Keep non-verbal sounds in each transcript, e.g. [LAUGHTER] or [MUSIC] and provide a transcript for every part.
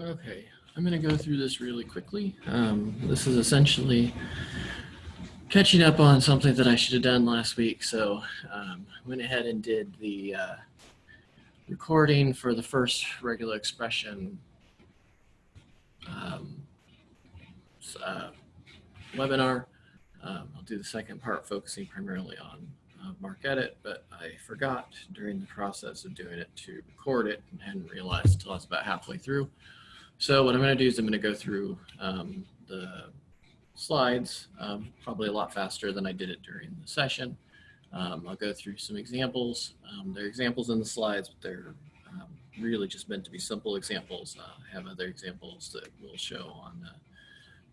Okay, I'm going to go through this really quickly. Um, this is essentially catching up on something that I should have done last week. So um, went ahead and did the uh, recording for the first regular expression um, uh, webinar. Um, I'll do the second part focusing primarily on uh, MarcEdit, but I forgot during the process of doing it to record it and hadn't realized until I was about halfway through. So what I'm going to do is I'm going to go through um, the slides, um, probably a lot faster than I did it during the session. Um, I'll go through some examples. Um, there are examples in the slides, but they're um, really just meant to be simple examples. Uh, I have other examples that will show on the,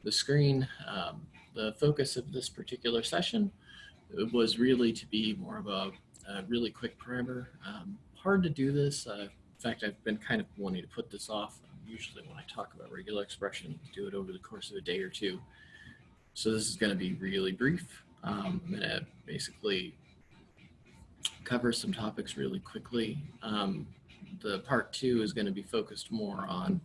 the screen. Um, the focus of this particular session was really to be more of a, a really quick primer. hard to do this. Uh, in fact, I've been kind of wanting to put this off usually when I talk about regular expression, do it over the course of a day or two. So this is going to be really brief. Um, I'm going to basically cover some topics really quickly. Um, the part two is going to be focused more on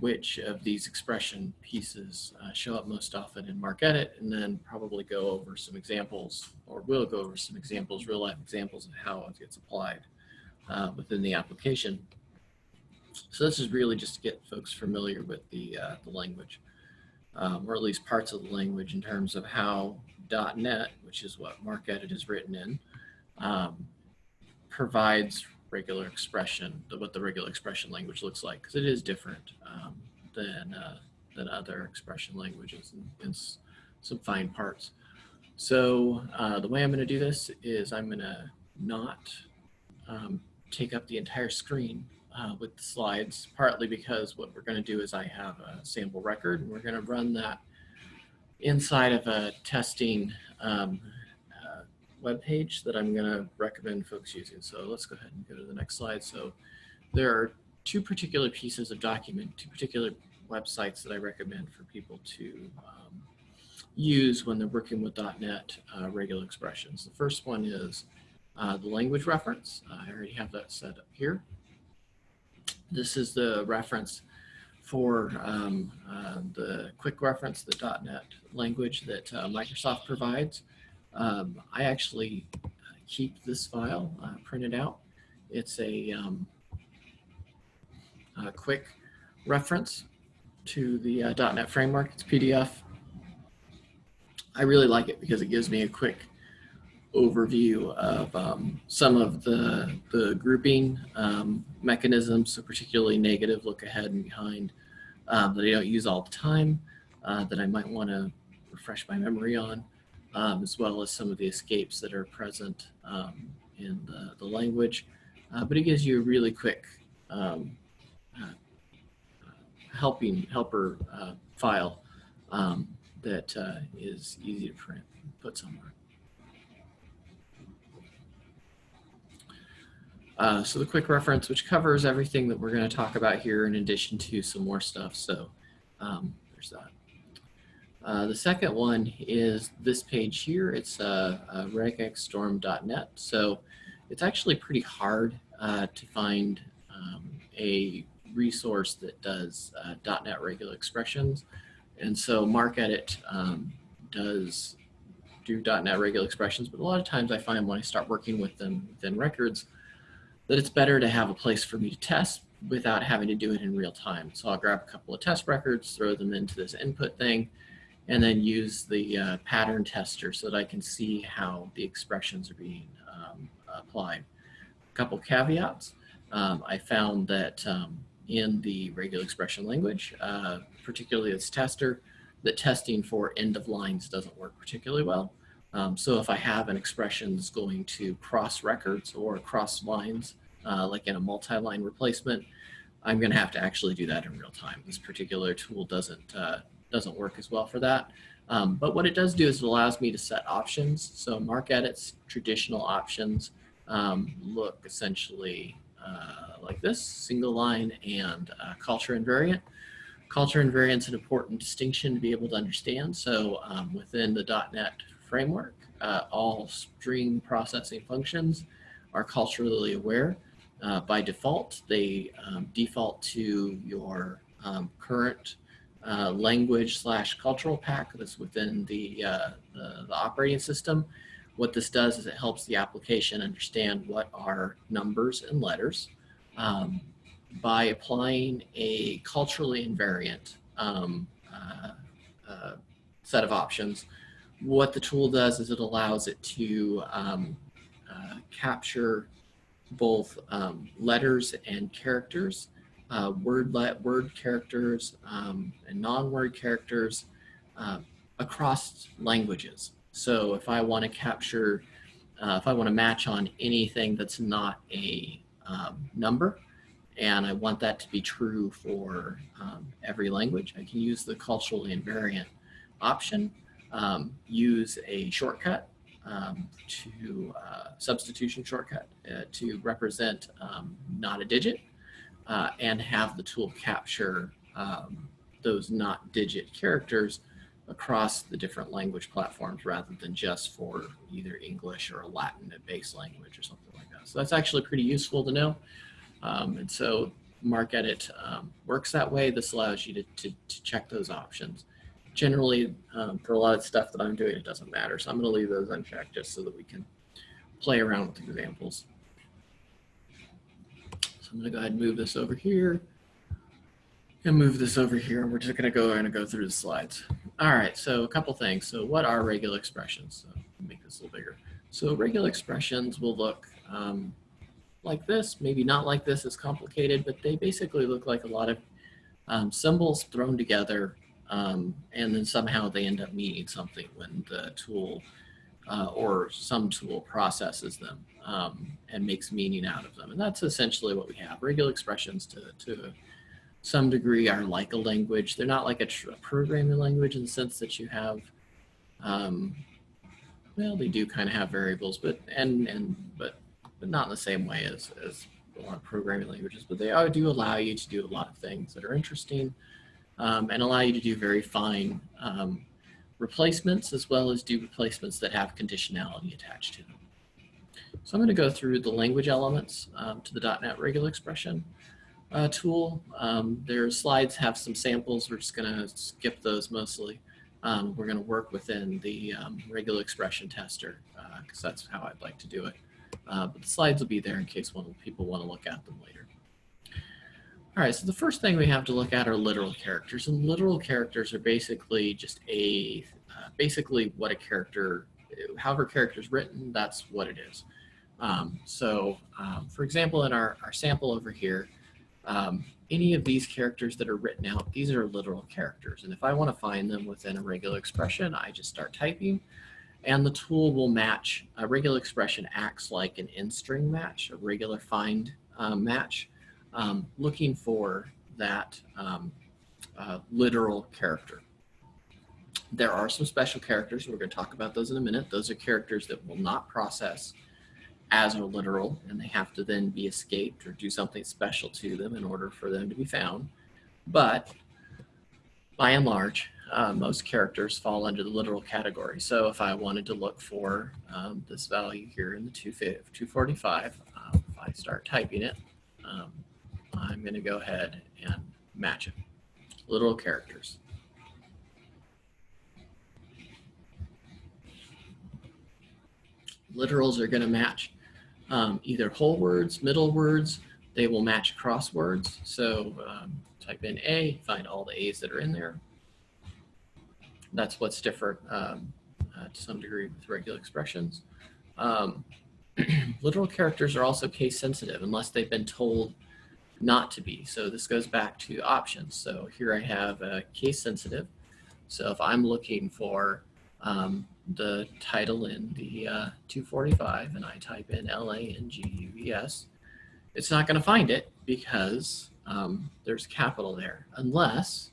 which of these expression pieces uh, show up most often in MarcEdit, and then probably go over some examples, or will go over some examples, real life examples of how it gets applied uh, within the application. So this is really just to get folks familiar with the, uh, the language, um, or at least parts of the language in terms of how .NET, which is what MarcEdit is written in, um, provides regular expression, what the regular expression language looks like, because it is different um, than, uh, than other expression languages and, in some fine parts. So uh, the way I'm going to do this is I'm going to not um, take up the entire screen uh, with the slides, partly because what we're going to do is I have a sample record and we're going to run that inside of a testing um, uh, web page that I'm going to recommend folks using. So let's go ahead and go to the next slide. So there are two particular pieces of document, two particular websites that I recommend for people to um, use when they're working with .NET uh, regular expressions. The first one is uh, the language reference. I already have that set up here. This is the reference for um, uh, the quick reference, the .NET language that uh, Microsoft provides. Um, I actually keep this file uh, printed out. It's a, um, a, quick reference to the uh, .NET framework. It's PDF. I really like it because it gives me a quick overview of um, some of the, the grouping um, mechanisms, so particularly negative, look ahead and behind, um, that I don't use all the time, uh, that I might want to refresh my memory on, um, as well as some of the escapes that are present um, in the, the language. Uh, but it gives you a really quick um, uh, helping helper uh, file that uh, is easy to print, put somewhere. Uh, so the quick reference, which covers everything that we're going to talk about here in addition to some more stuff. So um, there's that. Uh, the second one is this page here. It's uh, uh, regexstorm.net. So it's actually pretty hard uh, to find um, a resource that does uh, .NET regular expressions. And so MarcEdit um, does do .NET regular expressions, but a lot of times I find when I start working with them within records, that it's better to have a place for me to test without having to do it in real time. So I'll grab a couple of test records, throw them into this input thing, and then use the uh, pattern tester so that I can see how the expressions are being um, applied. A couple caveats. Um, I found that um, in the regular expression language, uh, particularly as tester, that testing for end of lines doesn't work particularly well. Um, so if I have an expression that's going to cross records or cross lines, uh, like in a multi-line replacement, I'm going to have to actually do that in real time. This particular tool doesn't uh, doesn't work as well for that. Um, but what it does do is it allows me to set options. So MarcEdit's traditional options um, look essentially uh, like this, single line and uh, culture invariant. Culture invariant is an important distinction to be able to understand. So um, within the .NET framework. Uh, all stream processing functions are culturally aware. Uh, by default, they um, default to your um, current uh, language slash cultural pack that's within the, uh, the, the operating system. What this does is it helps the application understand what are numbers and letters um, by applying a culturally invariant um, uh, uh, set of options. What the tool does is it allows it to um, uh, capture both um, letters and characters, uh, word word characters um, and non-word characters uh, across languages. So if I want to capture, uh, if I want to match on anything that's not a um, number, and I want that to be true for um, every language, I can use the culturally invariant option, um, use a shortcut um, to uh, substitution shortcut uh, to represent um, not a digit uh, and have the tool capture um, those not digit characters across the different language platforms rather than just for either English or a Latin base language or something like that. So that's actually pretty useful to know. Um, and so MarcEdit um, works that way. This allows you to, to, to check those options. Generally, um, for a lot of stuff that I'm doing, it doesn't matter. So I'm going to leave those unchecked just so that we can play around with examples. So I'm going to go ahead and move this over here and move this over here. And we're just going to go and go through the slides. All right, so a couple things. So what are regular expressions? So make this a little bigger. So regular expressions will look um, like this, maybe not like this as complicated, but they basically look like a lot of um, symbols thrown together um, and then somehow they end up meaning something when the tool uh, or some tool processes them um, and makes meaning out of them. And that's essentially what we have. Regular expressions to, to some degree are like a language. They're not like a, a programming language in the sense that you have, um, well, they do kind of have variables, but and and but but not in the same way as as a lot of programming languages. But they do allow you to do a lot of things that are interesting um, and allow you to do very fine um, replacements as well as do replacements that have conditionality attached to them. So I'm going to go through the language elements um, to the .NET regular expression uh, tool. Um, their slides have some samples. We're just going to skip those mostly. Um, we're going to work within the um, regular expression tester because uh, that's how I'd like to do it. Uh, but the slides will be there in case one people want to look at them later. All right, so the first thing we have to look at are literal characters. And literal characters are basically just a, uh, basically what a character, however character is written, that's what it is. Um, so um, for example, in our, our sample over here, um, any of these characters that are written out, these are literal characters. And if I want to find them within a regular expression, I just start typing and the tool will match. A regular expression acts like an in-string match, a regular find um, match, um, looking for that um, uh, literal character. There are some special characters. We're going to talk about those in a minute. Those are characters that will not process as a literal and they have to then be escaped or do something special to them in order for them to be found. But by and large, uh, most characters fall under the literal category. So if I wanted to look for um, this value here in the 245, uh, if I start typing it, um, I'm going to go ahead and match it. Literal characters. Literals are going to match um, either whole words, middle words. They will match across words. So um, type in A, find all the A's that are in there. That's what's different um, uh, to some degree with regular expressions. Um, [CLEARS THROAT] literal characters are also case sensitive unless they've been told not to be. So this goes back to options. So here I have a case sensitive. So if I'm looking for um, the title in the uh, 245 and I type in L-A-N-G-U-E-S, it's not going to find it because um, there's capital there unless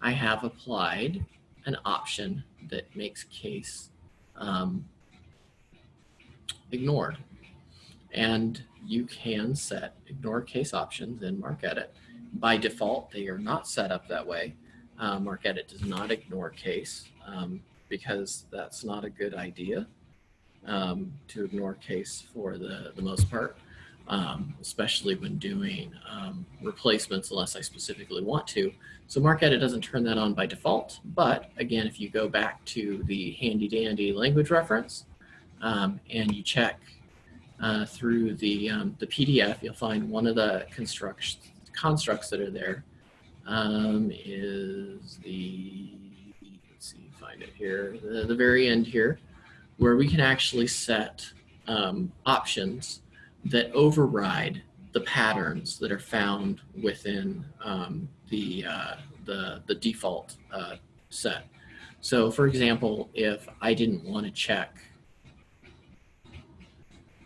I have applied an option that makes case um, ignored. And you can set ignore case options in MarcEdit. By default, they are not set up that way. Uh, MarcEdit does not ignore case um, because that's not a good idea um, to ignore case for the, the most part. um, especially when doing um, replacements unless I specifically want to. So MarcEdit doesn't turn that on by default, but again, if you go back to the handy dandy language reference um, and you check uh, through the, um, the PDF, you'll find one of the constructs, constructs that are there um, is the, let's see, find it here, the, the very end here, where we can actually set um, options that override the patterns that are found within um, the, uh, the, the default uh, set. So for example, if I didn't want to check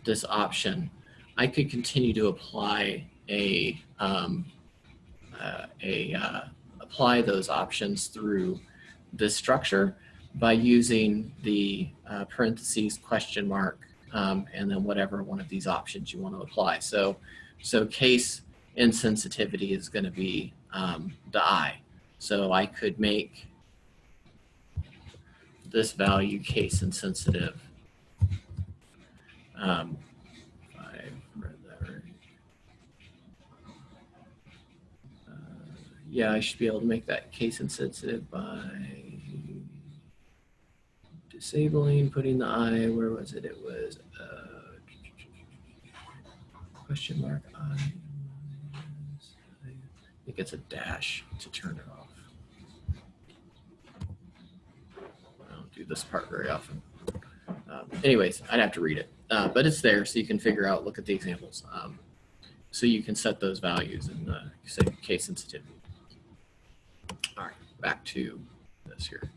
this option, I could continue to apply a, um, uh, a uh, apply those options through this structure by using the uh, parentheses question mark um, and then whatever one of these options you want to apply. So, so case insensitivity is going to be um, the I. So I could make this value case insensitive. Um. Uh, yeah, I should be able to make that case insensitive by disabling, putting the I, where was it? It was uh, question mark I. I think it's a dash to turn it off. I don't do this part very often. Um, anyways, I'd have to read it, uh, but it's there so you can figure out, look at the examples. Um, so you can set those values and the say, case sensitivity. All right, back to this here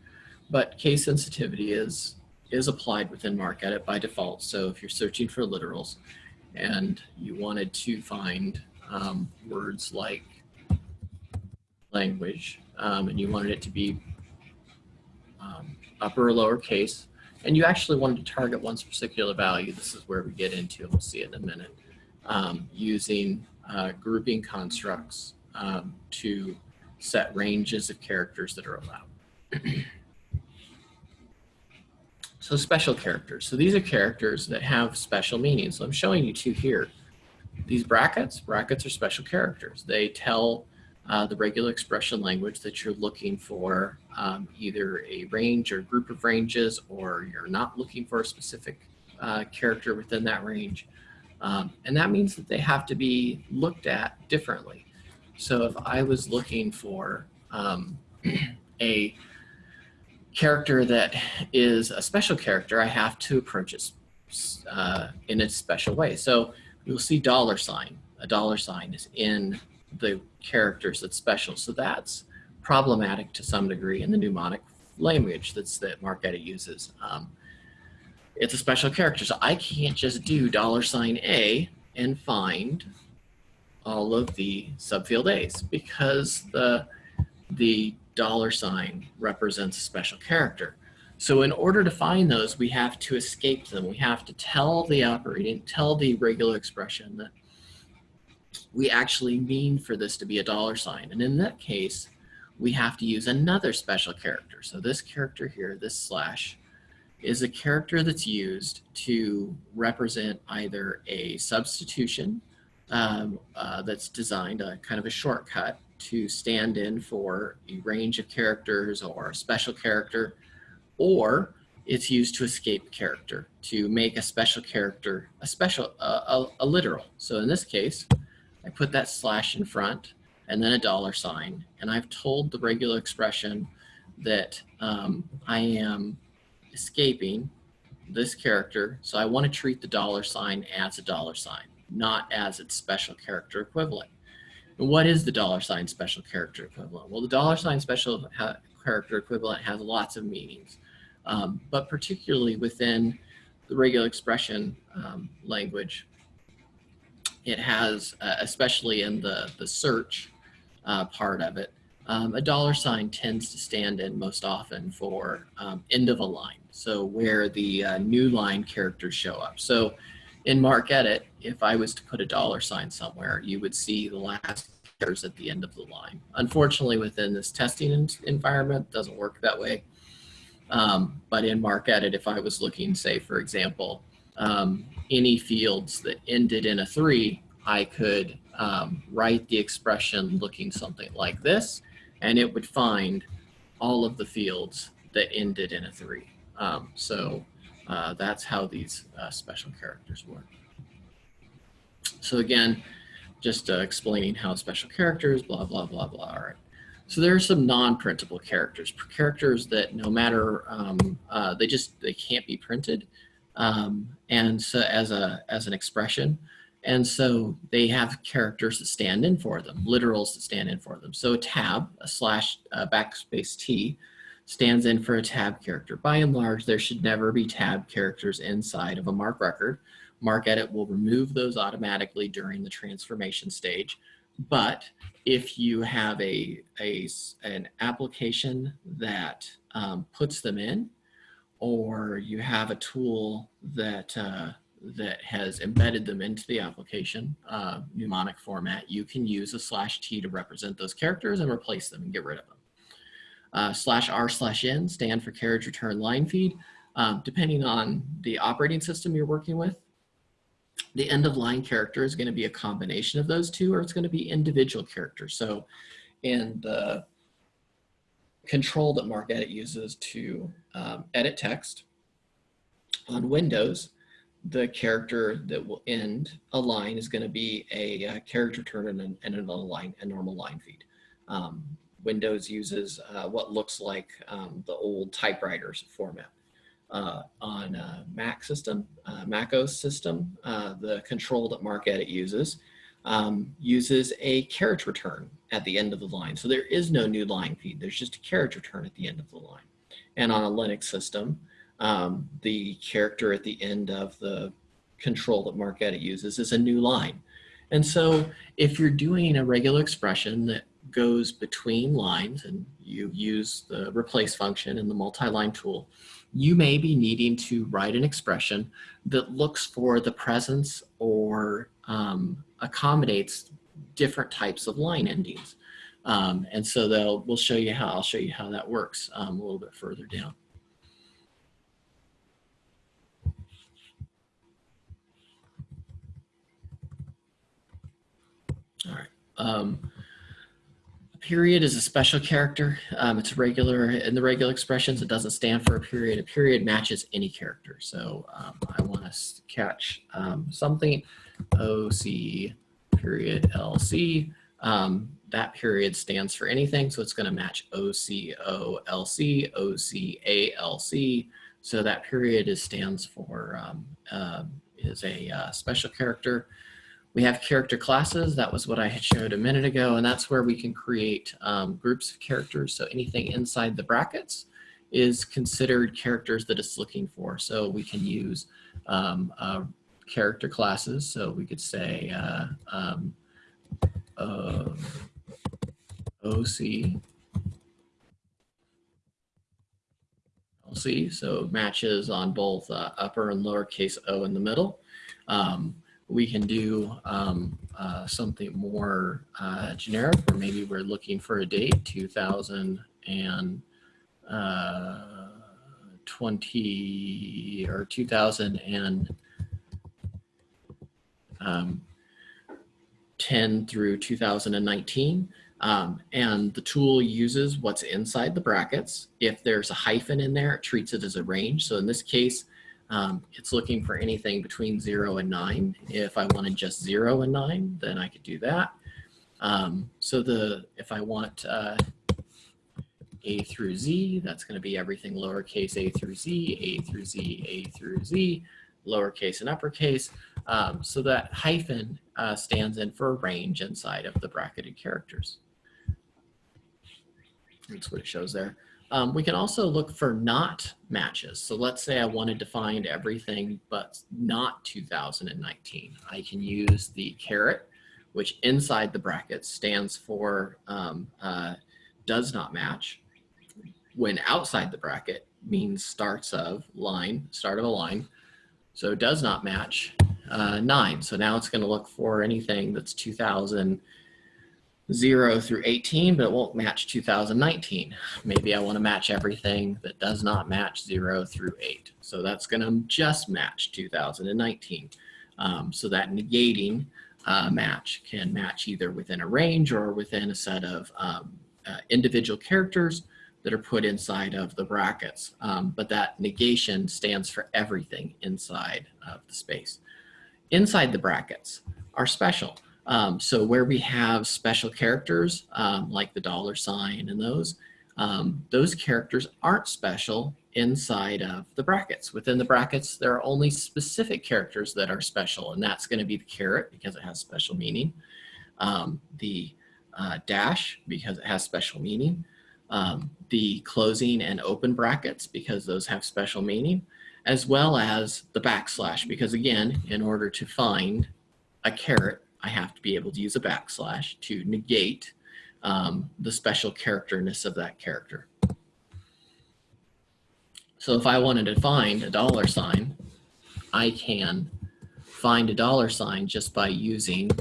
but case sensitivity is is applied within MarcEdit by default. So if you're searching for literals and you wanted to find um, words like language um, and you wanted it to be um, upper or lower case, and you actually wanted to target one particular value, this is where we get into, we'll see in a minute, um, using uh, grouping constructs um, to set ranges of characters that are allowed. [CLEARS THROAT] So special characters. So these are characters that have special meanings. So I'm showing you two here. These brackets, brackets are special characters. They tell uh, the regular expression language that you're looking for um, either a range or group of ranges, or you're not looking for a specific uh, character within that range. Um, and that means that they have to be looked at differently. So if I was looking for um, [CLEARS THROAT] a character that is a special character, I have to approach it uh, in a special way. So you'll see dollar sign. A dollar sign is in the characters that's special. So that's problematic to some degree in the mnemonic language that's that MarcEdit uses. Um, it's a special character, so I can't just do dollar sign A and find all of the subfield A's because the the dollar sign represents a special character. So in order to find those, we have to escape them. We have to tell the operating, tell the regular expression that we actually mean for this to be a dollar sign. And in that case, we have to use another special character. So this character here, this slash, is a character that's used to represent either a substitution um, uh, that's designed, a kind of a shortcut, to stand in for a range of characters or a special character, or it's used to escape character, to make a special character a special, uh, a, a literal. So in this case, I put that slash in front and then a dollar sign, and I've told the regular expression that um, I am escaping this character, so I want to treat the dollar sign as a dollar sign, not as its special character equivalent. What is the dollar sign special character equivalent? Well, the dollar sign special character equivalent has lots of meanings, um, but particularly within the regular expression um, language, it has, uh, especially in the, the search uh, part of it, um, a dollar sign tends to stand in most often for um, end of a line. So where the uh, new line characters show up. So in MarcEdit, if I was to put a dollar sign somewhere, you would see the last letters at the end of the line. Unfortunately, within this testing environment, doesn't work that way. Um, but in MarcEdit, if I was looking, say, for example, um, any fields that ended in a three, I could um, write the expression looking something like this, and it would find all of the fields that ended in a three. Um, so uh, that's how these uh, special characters work. So again, just uh, explaining how special characters, blah, blah, blah, blah. All right. So there are some non-printable characters, characters that no matter, um, uh, they just, they can't be printed. Um, and so as a, as an expression. And so they have characters that stand in for them, literals that stand in for them. So a tab, a slash backspace T, stands in for a tab character. By and large, there should never be tab characters inside of a MARC record. MarcEdit will remove those automatically during the transformation stage. But if you have a, a an application that um, puts them in, or you have a tool that uh, that has embedded them into the application uh, mnemonic format, you can use a slash T to represent those characters and replace them and get rid of them. Uh, slash R slash N stand for carriage return line feed. Um, depending on the operating system you're working with, the end of line character is going to be a combination of those two, or it's going to be individual characters. So in the control that MARCEDIT uses to um, edit text on Windows, the character that will end a line is going to be a, a character return and, and a, normal line feed. Um, Windows uses uh, what looks like um, the old typewriters format. Uh, on a Mac system, uh, Mac OS system, uh, the control that MARCEDIT uses um, uses a carriage return at the end of the line. So there is no new line feed. There's just a carriage return at the end of the line. And on a Linux system, um, the character at the end of the control that MARCEDIT uses is a new line. And so if you're doing a regular expression that goes between lines and you use the replace function in the multi-line tool, you may be needing to write an expression that looks for the presence or um, accommodates different types of line endings. Um, and so they'll, we'll show you how, I'll show you how that works um, a little bit further down. All right. Um, period is a special character. Um, it's regular in the regular expressions. It doesn't stand for a period. A period matches any character. So um, I want to catch um, something OC period LC. Um, that period stands for anything. So it's going to match OCOLC, OCALC. So that period is stands for um, uh, is a uh, special character. We have character classes. That was what I had showed a minute ago, and that's where we can create um, groups of characters. So anything inside the brackets is considered characters that it's looking for. So we can use um, uh, character classes. So we could say uh, um, uh, OC so matches on both uh, upper and lowercase o in the middle. Um, we can do um, uh, something more uh, generic where maybe we're looking for a date 2020 uh, or 2010 um, through 2019 um, and the tool uses what's inside the brackets. If there's a hyphen in there, it treats it as a range. So in this case, um, it's looking for anything between zero and nine. If I wanted just zero and nine, then I could do that. Um, so the if I want uh, A through Z, that's going to be everything lowercase a through Z, A through Z, A through Z, lowercase and uppercase. Um, so that hyphen uh, stands in for a range inside of the bracketed characters. That's what it shows there. Um, we can also look for not matches. So let's say I wanted to find everything but not 2019. I can use the caret, which inside the bracket stands for um, uh, does not match. When outside the bracket means starts of line, start of a line. So does not match nine. So now it's going to look for anything that's 2000 0 through 18, but it won't match 2019. Maybe I want to match everything that does not match 0 through 8. So that's going to just match 2019. Um, so that negating uh, match can match either within a range or within a set of um, uh, individual characters that are put inside of the brackets. Um, but that negation stands for everything inside of the space. Inside the brackets are special. Um, so where we have special characters um, like the dollar sign and those, um, those characters aren't special inside of the brackets. Within the brackets, there are only specific characters that are special, and that's going to be the caret because it has special meaning, um, the uh, dash because it has special meaning, um, the closing and open brackets because those have special meaning, as well as the backslash because again, in order to find a caret, I have to be able to use a backslash to negate um, the special characterness of that character. So if I wanted to find a dollar sign, I can find a dollar sign just by using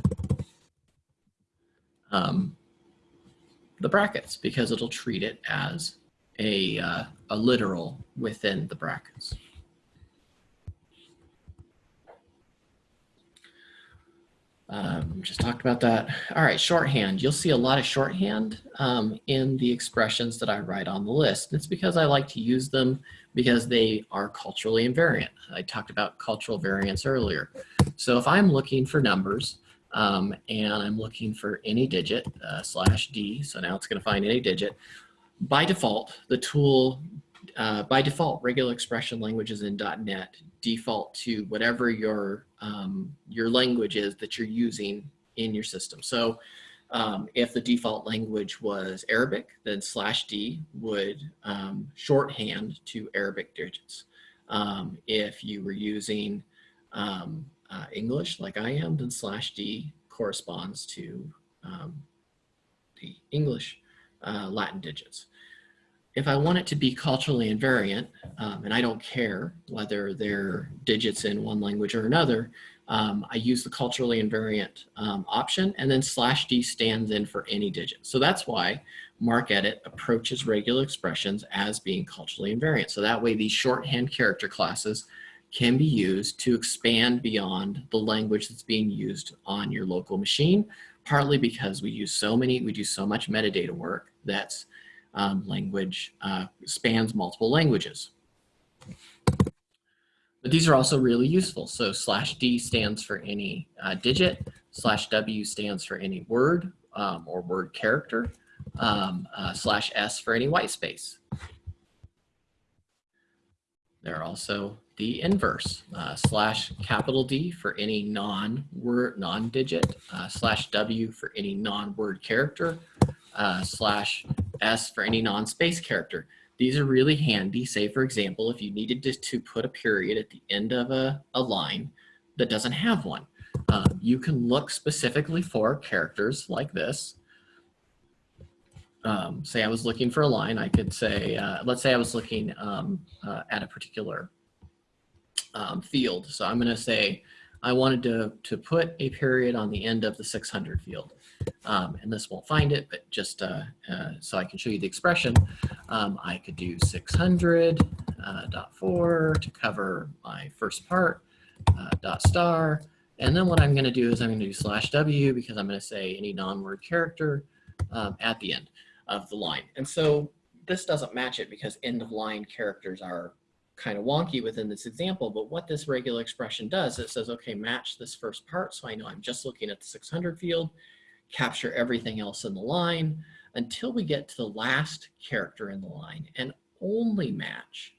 um, the brackets because it'll treat it as a, uh, a literal within the brackets. Um, just talked about that. All right, shorthand. You'll see a lot of shorthand um, in the expressions that I write on the list. It's because I like to use them because they are culturally invariant. I talked about cultural variance earlier. So if I'm looking for numbers um, and I'm looking for any digit uh, slash D, so now it's going to find any digit, by default, the tool uh, by default, regular expression languages in .NET default to whatever your, um, your language is that you're using in your system. So um, if the default language was Arabic, then slash D would um, shorthand to Arabic digits. Um, if you were using um, uh, English like I am, then slash D corresponds to um, the English uh, Latin digits if I want it to be culturally invariant, um, and I don't care whether they're digits in one language or another, um, I use the culturally invariant um, option and then slash D stands in for any digit. So that's why MarcEdit approaches regular expressions as being culturally invariant. So that way these shorthand character classes can be used to expand beyond the language that's being used on your local machine, partly because we use so many, we do so much metadata work that's um, language uh, spans multiple languages. But these are also really useful. So slash D stands for any uh, digit, slash W stands for any word um, or word character, um, uh, slash S for any white space. There are also the inverse, uh, slash capital D for any non-word, non-digit, uh, slash W for any non-word character, uh, slash S for any non-space character. These are really handy. Say, for example, if you needed to, to put a period at the end of a, a line that doesn't have one, um, you can look specifically for characters like this. Um, say I was looking for a line, I could say, uh, let's say I was looking um, uh, at a particular um, field. So I'm going to say I wanted to, to put a period on the end of the 600 field um, and this won't find it, but just uh, uh, so I can show you the expression, um, I could do 600 uh, dot four to cover my first part, uh, dot star, and then what I'm going to do is I'm going to do slash W because I'm going to say any non-word character um, at the end of the line. And so this doesn't match it because end of line characters are kind of wonky within this example, but what this regular expression does, it says, okay, match this first part. So I know I'm just looking at the 600 field capture everything else in the line until we get to the last character in the line and only match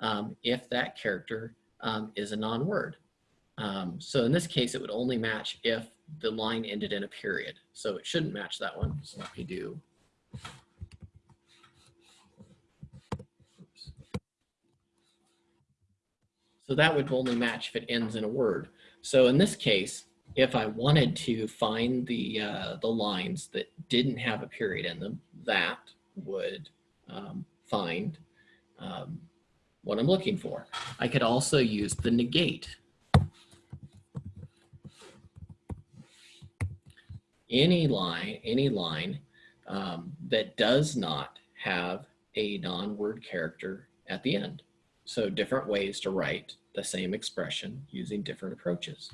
um, if that character um, is a non-word. Um, so in this case, it would only match if the line ended in a period. So it shouldn't match that one. So let me do. So that would only match if it ends in a word. So in this case, if I wanted to find the, uh, the lines that didn't have a period in them, that would um, find um, what I'm looking for. I could also use the negate. any line, any line um, that does not have a non-word character at the end. So different ways to write the same expression using different approaches.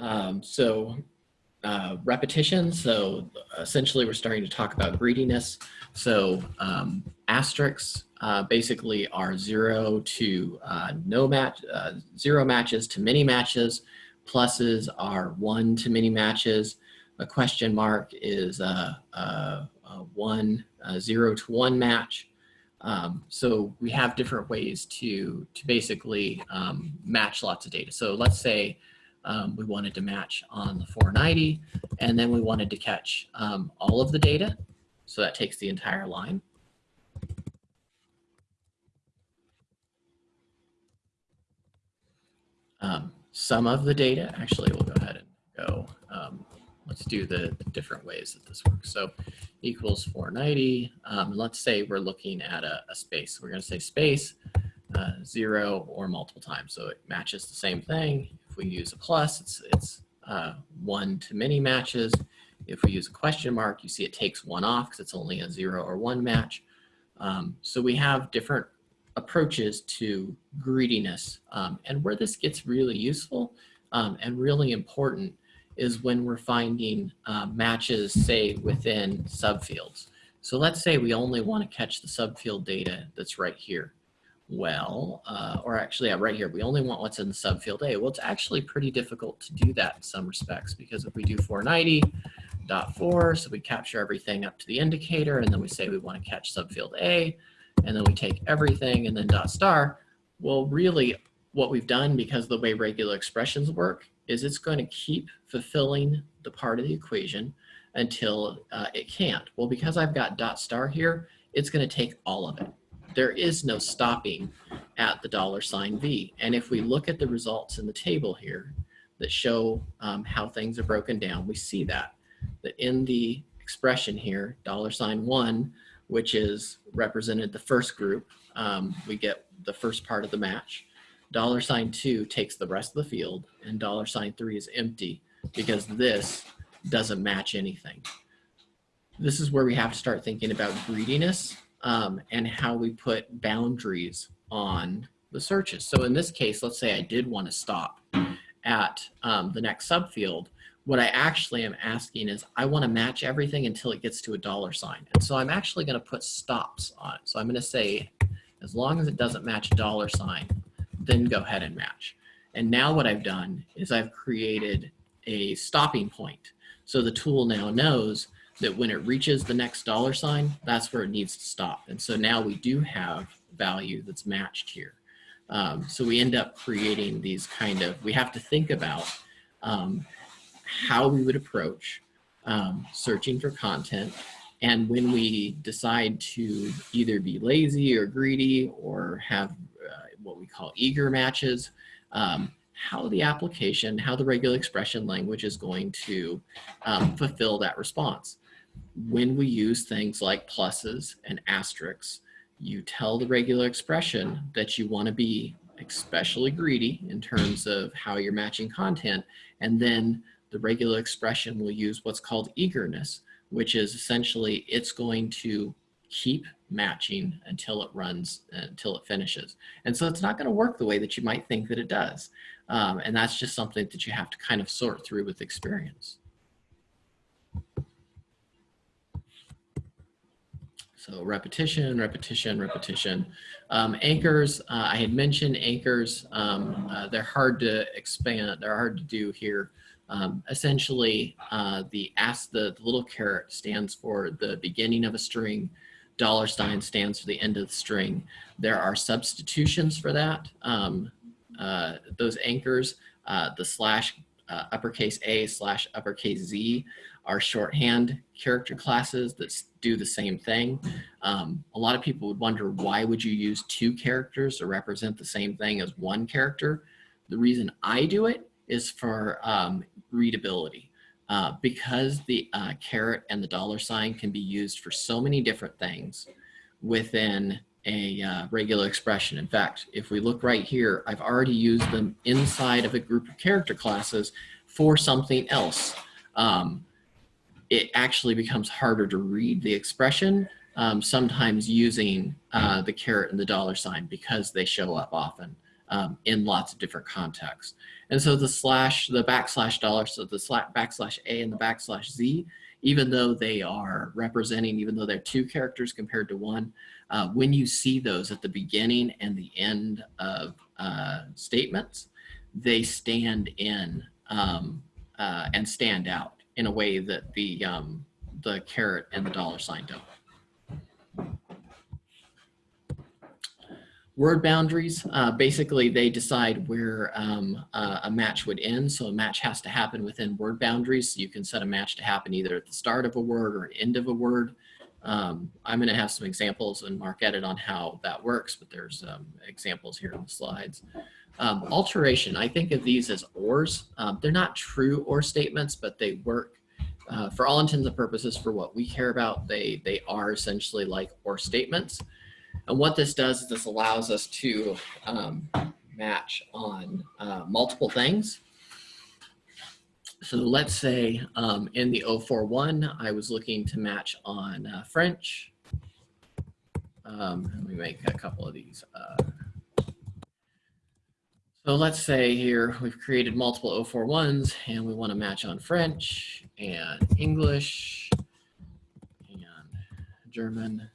Um, so uh, repetition. So essentially we're starting to talk about greediness. So um, asterisks uh, basically are zero to uh, no match, uh, zero matches to many matches. Pluses are one to many matches. A question mark is a, a one, zero to one match. Um, so we have different ways to, to basically um, match lots of data. So let's say um, we wanted to match on the 490, and then we wanted to catch um, all of the data. So that takes the entire line. Um, some of the data, actually, we'll go ahead and go. Um, let's do the, different ways that this works. So equals 490. Um, let's say we're looking at a, a space. We're going to say space uh, zero or multiple times. So it matches the same thing we use a plus, it's, it's uh, one to many matches. If we use a question mark, you see it takes one off because it's only a zero or one match. Um, so we have different approaches to greediness. Um, and where this gets really useful um, and really important is when we're finding uh, matches, say, within subfields. So let's say we only want to catch the subfield data that's right here well, uh, or actually yeah, right here, we only want what's in subfield A. Well, it's actually pretty difficult to do that in some respects because if we do 490 dot four, so we capture everything up to the indicator and then we say we want to catch subfield A and then we take everything and then dot star. Well, really what we've done because the way regular expressions work is it's going to keep fulfilling the part of the equation until uh, it can't. Well, because I've got dot star here, it's going to take all of it there is no stopping at the dollar sign V. And if we look at the results in the table here that show um, how things are broken down, we see that, that in the expression here, dollar sign one, which is represented the first group, um, we get the first part of the match. Dollar sign two takes the rest of the field and dollar sign three is empty because this doesn't match anything. This is where we have to start thinking about greediness um, and how we put boundaries on the searches. So in this case, let's say I did want to stop at um, the next subfield. What I actually am asking is I want to match everything until it gets to a dollar sign. And so I'm actually going to put stops on it. So I'm going to say, as long as it doesn't match a dollar sign, then go ahead and match. And now what I've done is I've created a stopping point. So the tool now knows that when it reaches the next dollar sign, that's where it needs to stop. And so now we do have value that's matched here. Um, so we end up creating these kind of, we have to think about um, how we would approach um, searching for content. And when we decide to either be lazy or greedy or have uh, what we call eager matches, um, how the application, how the regular expression language is going to um, fulfill that response when we use things like pluses and asterisks, you tell the regular expression that you want to be especially greedy in terms of how you're matching content. And then the regular expression will use what's called eagerness, which is essentially it's going to keep matching until it runs, until it finishes. And so it's not going to work the way that you might think that it does. Um, and that's just something that you have to kind of sort through with experience. So repetition, repetition, repetition. Um, anchors, uh, I had mentioned anchors. Um, uh, they're hard to expand. They're hard to do here. Um, essentially, uh, the ask the, the, little caret stands for the beginning of a string. Dollar sign stands for the end of the string. There are substitutions for that. Um, uh, those anchors, uh, the slash uh, uppercase A slash uppercase Z are shorthand character classes that do the same thing. Um, a lot of people would wonder why would you use two characters to represent the same thing as one character? The reason I do it is for um, readability. Uh, because the uh, caret and the dollar sign can be used for so many different things within a uh, regular expression. In fact, if we look right here, I've already used them inside of a group of character classes for something else. Um, it actually becomes harder to read the expression, um, sometimes using uh, the caret and the dollar sign because they show up often um, in lots of different contexts. And so the slash, the backslash dollar, so the slash, backslash A and the backslash Z, even though they are representing, even though they're two characters compared to one, uh, when you see those at the beginning and the end of uh, statements, they stand in um, uh, and stand out in a way that the, um, the caret and the dollar sign don't. Word boundaries, uh, basically they decide where um, uh, a match would end. So a match has to happen within word boundaries. So You can set a match to happen either at the start of a word or end of a word. Um, I'm going to have some examples and MarcEdit on how that works, but there's um, examples here in the slides. Um, alteration, I think of these as ors. Um, they're not true or statements, but they work uh, for all intents and purposes for what we care about. They, they are essentially like or statements. And what this does is this allows us to um, match on uh, multiple things. So let's say um, in the 041, I was looking to match on uh, French. Um, let me make a couple of these. Uh, so let's say here we've created multiple 041s and we want to match on French and English and German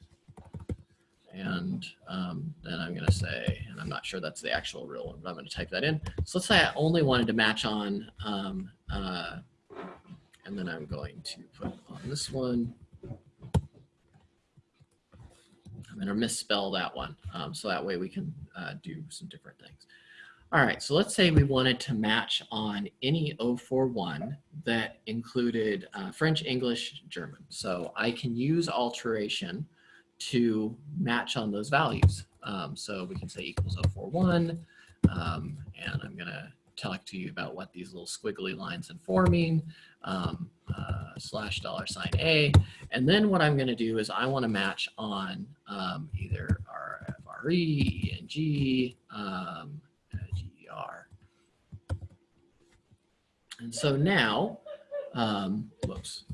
and um, then I'm going to say, and I'm not sure that's the actual real one, but I'm going to type that in. So let's say I only wanted to match on, um, uh, and then I'm going to put on this one. I'm going to misspell that one. Um, so that way we can uh, do some different things. All right, so let's say we wanted to match on any 041 that included uh, French, English, German. So I can use alteration to match on those values. Um, so we can say equals 041, um, and I'm going to talk to you about what these little squiggly lines are forming, um, uh, slash dollar sign A. And then what I'm going to do is I want to match on um, either RFRE, ENG, um, GER. And so now, um, whoops,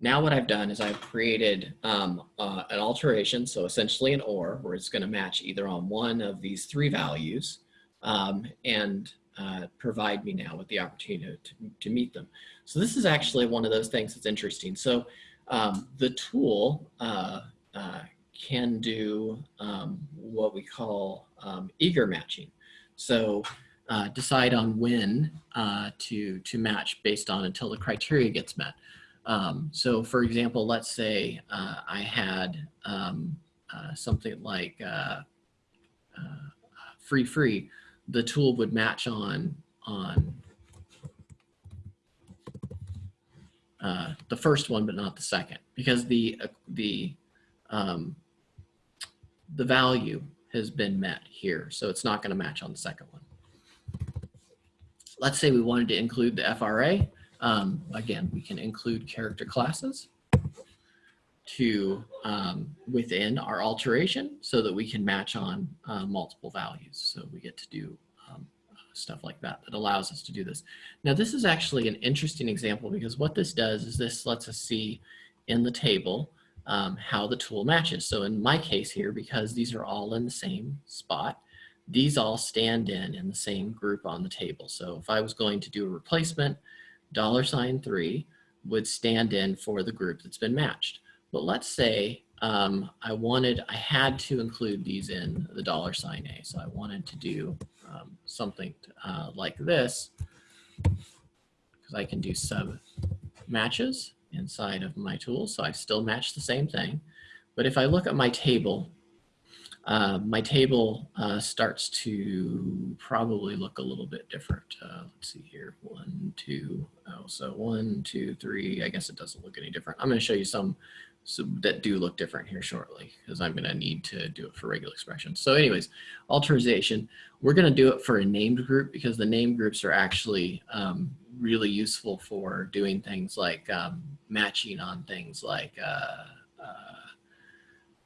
now what I've done is I've created um, uh, an alteration, so essentially an OR, where it's going to match either on one of these three values um, and uh, provide me now with the opportunity to, to, meet them. So this is actually one of those things that's interesting. So um, the tool uh, uh can do um, what we call um, eager matching. So uh, decide on when uh, to, to match based on until the criteria gets met. Um, so for example, let's say uh, I had um, uh, something like uh, uh, free free, the tool would match on on uh, the first one, but not the second, because the uh, the um, the value has been met here, so it's not going to match on the second one. Let's say we wanted to include the FRA. Um, again, we can include character classes to um, within our alteration so that we can match on uh, multiple values. So we get to do um, stuff like that that allows us to do this. Now this is actually an interesting example because what this does is this lets us see in the table um, how the tool matches. So in my case here, because these are all in the same spot, these all stand in in the same group on the table. So if I was going to do a replacement, dollar sign three would stand in for the group that's been matched. But let's say um, I wanted, I had to include these in the dollar sign A. So I wanted to do um, something uh, like this because I can do sub matches inside of my tool. So I still match the same thing. But if I look at my table uh, my table uh, starts to probably look a little bit different. Uh, let's see here, one, two, oh, so one, two, three, I guess it doesn't look any different. I'm gonna show you some so that do look different here shortly because I'm gonna need to do it for regular expressions. So anyways, alteration, we're gonna do it for a named group because the named groups are actually um, really useful for doing things like um, matching on things like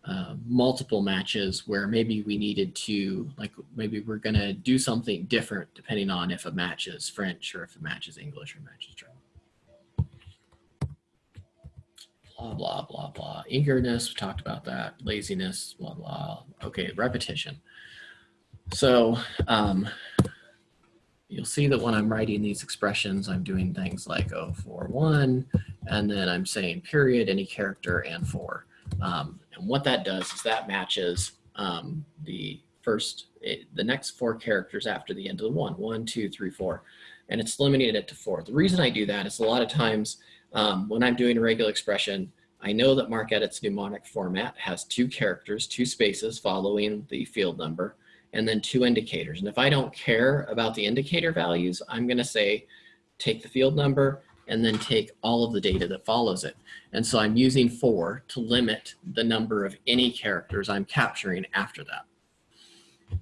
uh, multiple matches where maybe we needed to, like maybe we're gonna do something different depending on if a match is French or if a match is English or matches German. Blah, blah, blah, blah. Eagerness, we talked about that. Laziness, blah, blah. Okay, repetition. So um, you'll see that when I'm writing these expressions, I'm doing things like oh for one, and then I'm saying period, any character, and for. Um, and what that does is that matches um, the first, it, the next four characters after the end of the one, one, two, three, four, and it's limiting it to four. The reason I do that is a lot of times um, when I'm doing a regular expression, I know that MarcEdit's mnemonic format has two characters, two spaces following the field number, and then two indicators. And if I don't care about the indicator values, I'm gonna say, take the field number and then take all of the data that follows it. And so I'm using for to limit the number of any characters I'm capturing after that.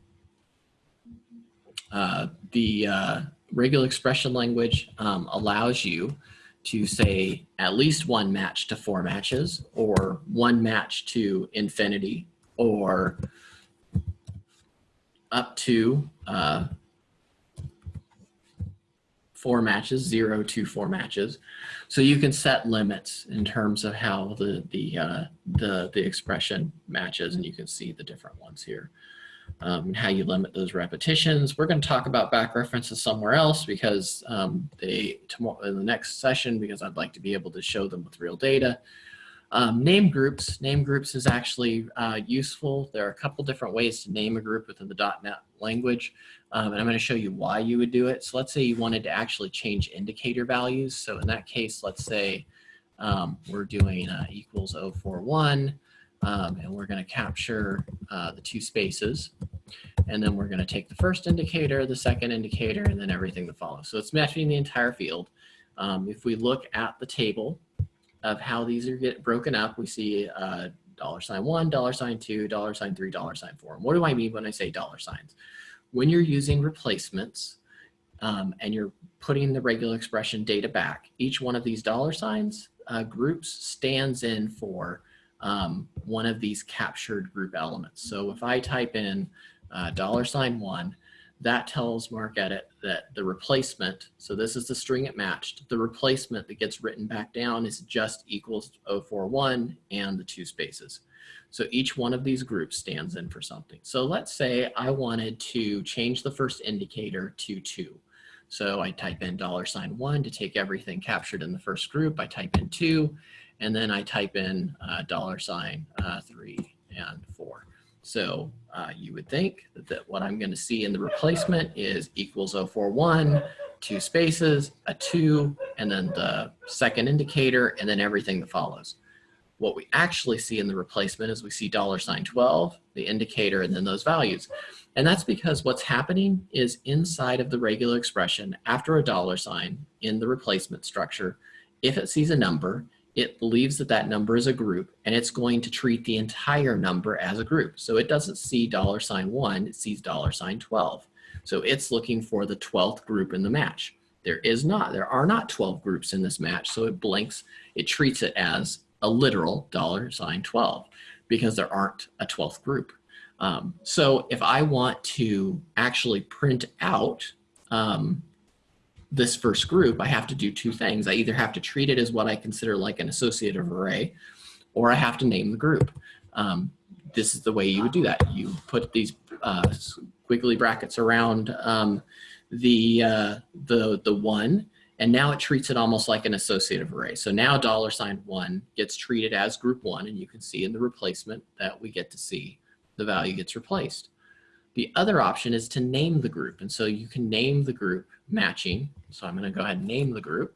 Uh, the uh, regular expression language um, allows you to say at least one match to four matches or one match to infinity or up to uh, four matches, zero to four matches. So you can set limits in terms of how the, the, uh, the, the expression matches and you can see the different ones here. Um, and how you limit those repetitions. We're going to talk about back references somewhere else because um, they tomorrow in the next session because I'd like to be able to show them with real data. Um, name groups. Name groups is actually uh, useful. There are a couple different ways to name a group within the .NET language. Um, and I'm going to show you why you would do it. So let's say you wanted to actually change indicator values. So in that case, let's say um, we're doing uh, equals 041, um, and we're going to capture uh, the two spaces. And then we're going to take the first indicator, the second indicator, and then everything that follows. So it's matching the entire field. Um, if we look at the table of how these are get broken up, we see uh, dollar sign one, dollar sign two, dollar sign three, dollar sign four. And what do I mean when I say dollar signs? When you're using replacements um, and you're putting the regular expression data back, each one of these dollar signs uh, groups stands in for um, one of these captured group elements. So if I type in uh, dollar sign one, that tells MarcEdit that the replacement, so this is the string it matched, the replacement that gets written back down is just equals 041 and the two spaces. So each one of these groups stands in for something. So let's say I wanted to change the first indicator to two. So I type in dollar sign one to take everything captured in the first group. I type in two, and then I type in uh, dollar sign uh, three and four. So uh, you would think that, that what I'm going to see in the replacement is equals 041, two spaces, a two, and then the second indicator, and then everything that follows. What we actually see in the replacement is we see dollar sign 12, the indicator, and then those values. And that's because what's happening is inside of the regular expression, after a dollar sign in the replacement structure, if it sees a number, it believes that that number is a group and it's going to treat the entire number as a group. So it doesn't see dollar sign one, it sees dollar sign 12. So it's looking for the 12th group in the match. There is not, there are not 12 groups in this match. So it blinks, it treats it as a literal dollar sign 12 because there aren't a 12th group. Um, so if I want to actually print out um, this first group, I have to do two things. I either have to treat it as what I consider like an associative array, or I have to name the group. Um, this is the way you would do that. You put these uh, squiggly brackets around um, the, uh, the, the one, and now it treats it almost like an associative array. So now dollar sign one gets treated as group one, and you can see in the replacement that we get to see the value gets replaced. The other option is to name the group. And so you can name the group matching. So I'm going to go ahead and name the group.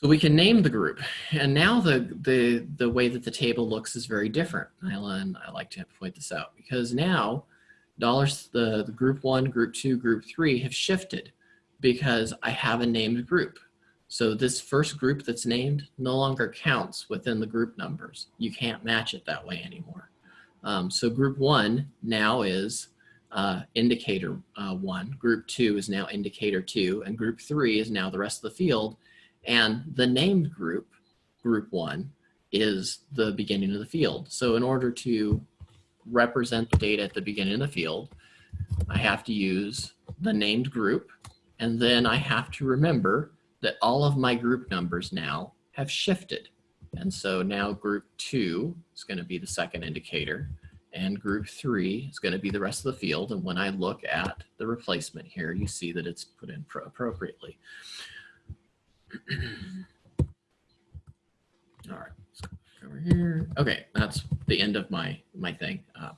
So we can name the group. And now the, the, the way that the table looks is very different. And I like to point this out because now dollars, the, the group one, group two, group three have shifted because I have a named group. So this first group that's named no longer counts within the group numbers. You can't match it that way anymore. Um, so group one now is uh, indicator uh, one, group two is now indicator two, and group three is now the rest of the field And the named group, group one, is the beginning of the field. So in order to represent the data at the beginning of the field, I have to use the named group, and then I have to remember that all of my group numbers now have shifted. And so now group two is going to be the second indicator and group three is going to be the rest of the field. And when I look at the replacement here, you see that it's put in appropriately. [CLEARS THROAT] All right, over here. Okay, that's the end of my, my thing. Um,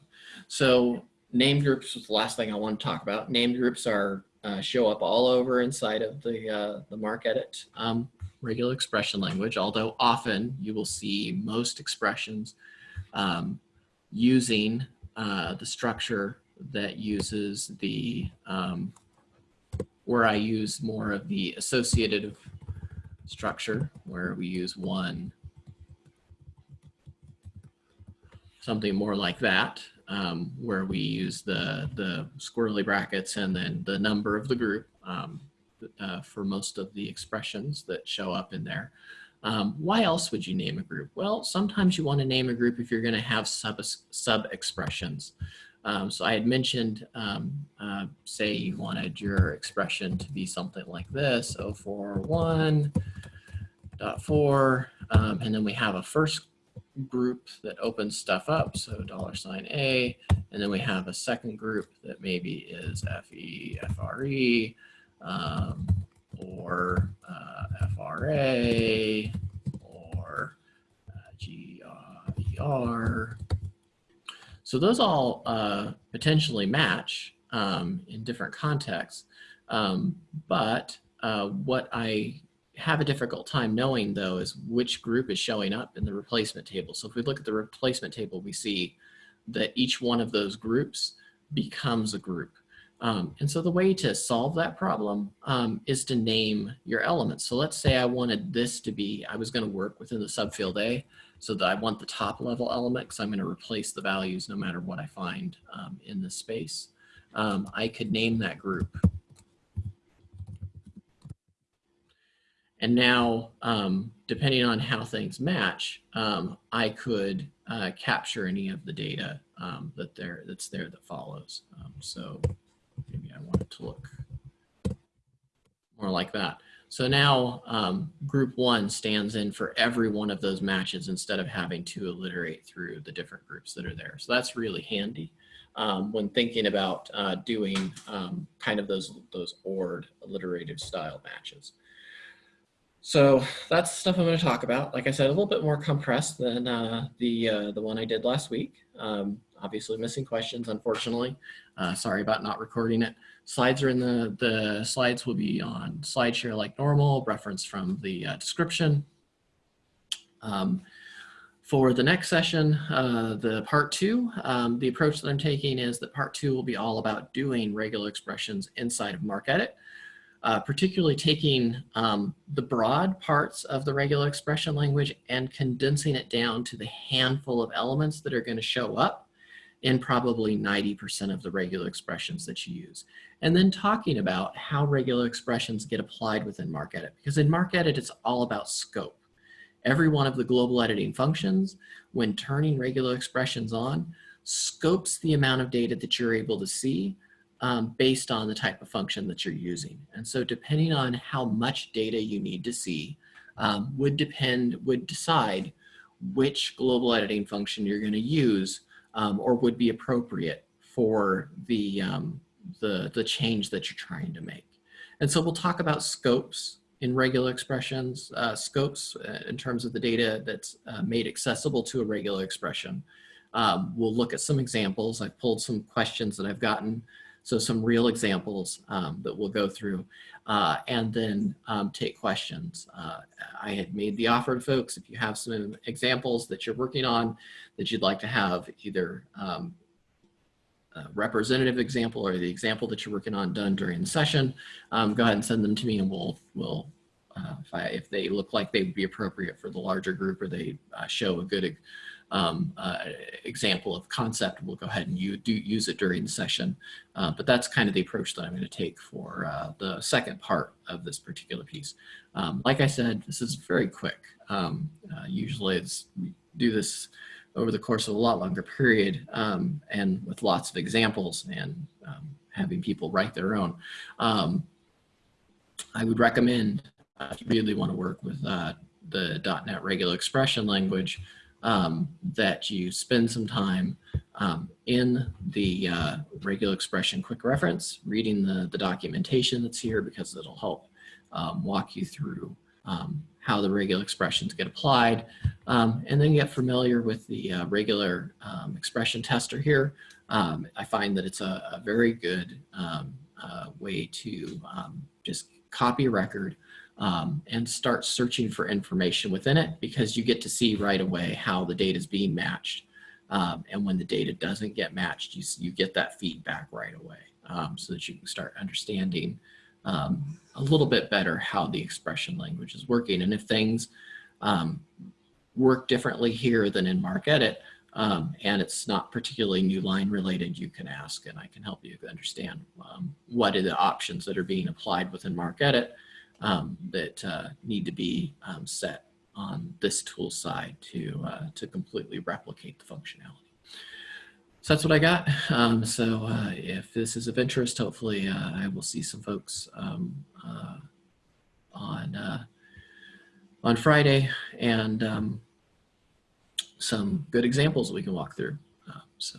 so named groups was the last thing I want to talk about. Named groups are uh, show up all over inside of the, uh, the MarcEdit um, regular expression language, although often you will see most expressions um, using uh, the structure that uses the, um, where I use more of the associative structure, where we use one, something more like that, um, where we use the, the squirrely brackets and then the number of the group um, uh, for most of the expressions that show up in there. Um, why else would you name a group? Well, sometimes you want to name a group if you're going to have sub, sub expressions. Um, so I had mentioned, um, uh, say you wanted your expression to be something like this, 041.4, um, and then we have a first group that opens stuff up, so dollar sign $A, and then we have a second group that maybe is FE, FRE, um, or uh, FRA or uh, GER. So those all uh, potentially match um, in different contexts. Um, but uh, what I have a difficult time knowing though is which group is showing up in the replacement table. So if we look at the replacement table, we see that each one of those groups becomes a group. Um, and so the way to solve that problem um, is to name your elements. So let's say I wanted this to be, I was going to work within the subfield A so that I want the top level element because I'm going to replace the values no matter what I find um, in this space. Um, I could name that group. And now, um, depending on how things match, um, I could uh, capture any of the data that there that's there that follows. so maybe I want it to look more like that. So now um, group one stands in for every one of those matches instead of having to alliterate through the different groups that are there. So that's really handy um, when thinking about uh, doing um, kind of those, those ORed alliterative style matches. So that's the stuff I'm going to talk about. Like I said, a little bit more compressed than uh, the, uh, the one I did last week. Um, obviously missing questions, unfortunately. Uh, sorry about not recording it. Slides are in the, the slides will be on SlideShare like normal, reference from the uh, description. Um, for the next session, uh, the part two, um, the approach that I'm taking is that part two will be all about doing regular expressions inside of MarcEdit, uh, particularly taking um, the broad parts of the regular expression language and condensing it down to the handful of elements that are going to show up in probably 90% of the regular expressions that you use. And then talking about how regular expressions get applied within MarcEdit, because in MarcEdit, it's all about scope. Every one of the global editing functions, when turning regular expressions on, scopes the amount of data that you're able to see um, based on the type of function that you're using. And so depending on how much data you need to see um, would depend, would decide which global editing function you're gonna use um, or would be appropriate for the, um, the, the change that you're trying to make. And so we'll talk about scopes in regular expressions, uh, scopes uh, in terms of the data that's uh, made accessible to a regular expression. Um, we'll look at some examples. I've pulled some questions that I've gotten, so some real examples um, that we'll go through uh, and then um, take questions. Uh, I had made the offer to folks, if you have some examples that you're working on that you'd like to have either um, representative example or the example that you're working on done during the session, um, go ahead and send them to me and we'll, we'll uh, if, I, if, they look like they would be appropriate for the larger group or they uh, show a good um, uh, example of concept. We'll go ahead and you do use it during the session. Uh, but that's kind of the approach that I'm going to take for uh, the second part of this particular piece. Um, like I said, this is very quick. Um, uh, usually it's, we do this over the course of a lot longer period um, and with lots of examples and um, having people write their own. Um, I would recommend if you really want to work with uh, the .NET regular expression language um, that you spend some time um, in the uh, regular expression quick reference, reading the, the documentation that's here because it'll help um, walk you through um, how the regular expressions get applied, um, and then get familiar with the uh, regular um, expression tester here. I find that it's a, a very good uh, way to just copy record um, and start searching for information within it because you get to see right away how the data is being matched. and when the data doesn't get matched, you, you get that feedback right away so that you can start understanding um, a little bit better how the expression language is working. And if things um, work differently here than in MarcEdit, um, and it's not particularly new line related, you can ask and I can help you understand um, what are the options that are being applied within MarcEdit um, that uh, need to be um, set on this tool side to, uh, to completely replicate the functionality. So that's what I got. Um, so uh, if this is of interest, hopefully uh, I will see some folks um, uh, on uh, on Friday and um, some good examples we can walk through. So